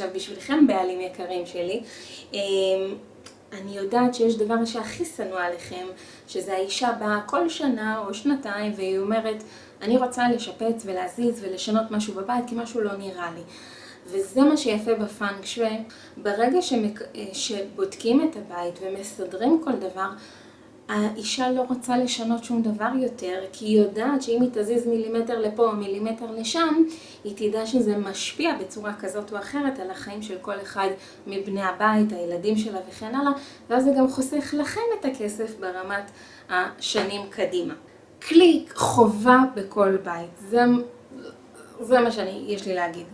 עכשיו בשבילכם בעלים יקרים שלי, אני יודעת שיש דבר שהכי שנוא עליכם, שזה האישה באה כל שנה או שנתיים והיא אומרת אני רוצה לשפץ ולהזיז ולשנות משהו בבית כי משהו לא נראה לי. וזה מה שיפה בפאנג שווי, ברגע שבודקים את הבית ומסדרים כל דבר, האישה לא רוצה לשנות שום דבר יותר, כי היא יודעת שאם היא תזיז מילימטר לפה או מילימטר לשם, היא תדע שזה משפיע בצורה כזאת או אחרת על החיים של כל אחד מבני הבית, הילדים שלה וכן הלאה, ואז זה גם חוסך לכם את הכסף ברמת השנים קדימה. קליק חובה בכל בית, זה מה שיש לי להגיד.